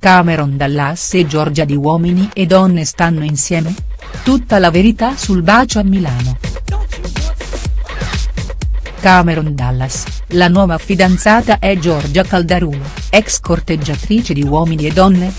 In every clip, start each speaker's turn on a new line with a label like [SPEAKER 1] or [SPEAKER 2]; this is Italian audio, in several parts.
[SPEAKER 1] Cameron Dallas e Giorgia di Uomini e Donne stanno insieme? Tutta la verità sul bacio a Milano. Cameron Dallas, la nuova fidanzata è Giorgia Caldarulo, ex corteggiatrice di Uomini e Donne?.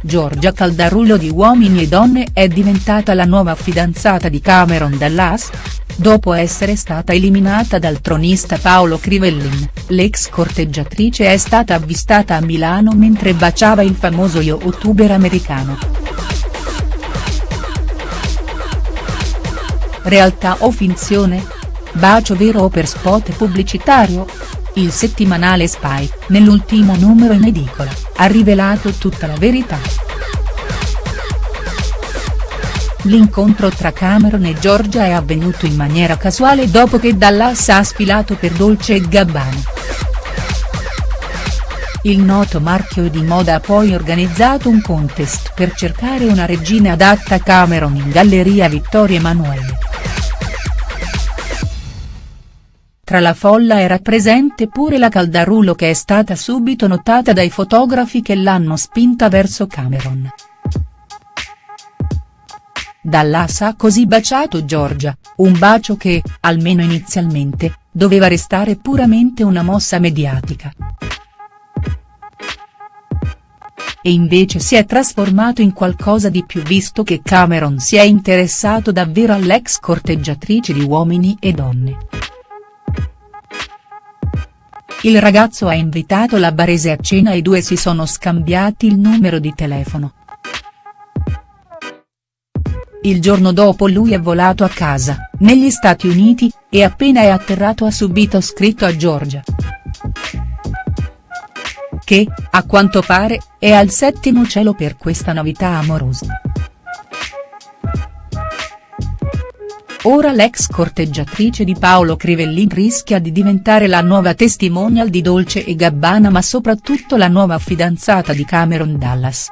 [SPEAKER 1] Giorgia Caldarulo di Uomini e Donne è diventata la nuova fidanzata di Cameron Dallas?. Dopo essere stata eliminata dal tronista Paolo Crivellin, l'ex corteggiatrice è stata avvistata a Milano mentre baciava il famoso youtuber americano. Realtà o finzione? Bacio vero o per spot pubblicitario? Il settimanale Spy, nell'ultimo numero in edicola, ha rivelato tutta la verità. L'incontro tra Cameron e Giorgia è avvenuto in maniera casuale dopo che Dallas ha sfilato per Dolce Gabbana. Il noto marchio di moda ha poi organizzato un contest per cercare una regina adatta a Cameron in Galleria Vittorio Emanuele. Tra la folla era presente pure la Caldarulo che è stata subito notata dai fotografi che l'hanno spinta verso Cameron. Dallas ha così baciato Giorgia, un bacio che, almeno inizialmente, doveva restare puramente una mossa mediatica. E invece si è trasformato in qualcosa di più visto che Cameron si è interessato davvero all'ex corteggiatrice di Uomini e Donne. Il ragazzo ha invitato la barese a cena e i due si sono scambiati il numero di telefono. Il giorno dopo lui è volato a casa, negli Stati Uniti, e appena è atterrato ha subito scritto a Giorgia. Che, a quanto pare, è al settimo cielo per questa novità amorosa. Ora l'ex corteggiatrice di Paolo Crivellin rischia di diventare la nuova testimonial di Dolce e Gabbana ma soprattutto la nuova fidanzata di Cameron Dallas.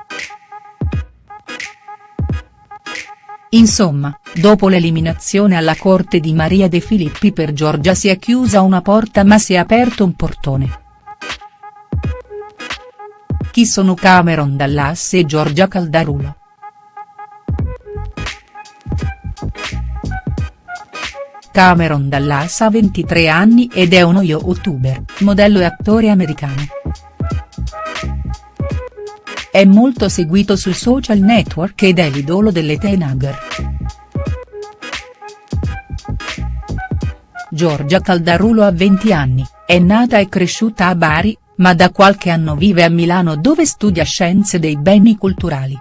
[SPEAKER 1] Insomma, dopo l'eliminazione alla corte di Maria De Filippi per Giorgia si è chiusa una porta ma si è aperto un portone. Chi sono Cameron Dallas e Giorgia Caldarulo?. Cameron Dallas ha 23 anni ed è uno youtuber, modello e attore americano. È molto seguito sui social network ed è l'idolo delle teenager. Giorgia Caldarulo ha 20 anni, è nata e cresciuta a Bari, ma da qualche anno vive a Milano dove studia scienze dei beni culturali.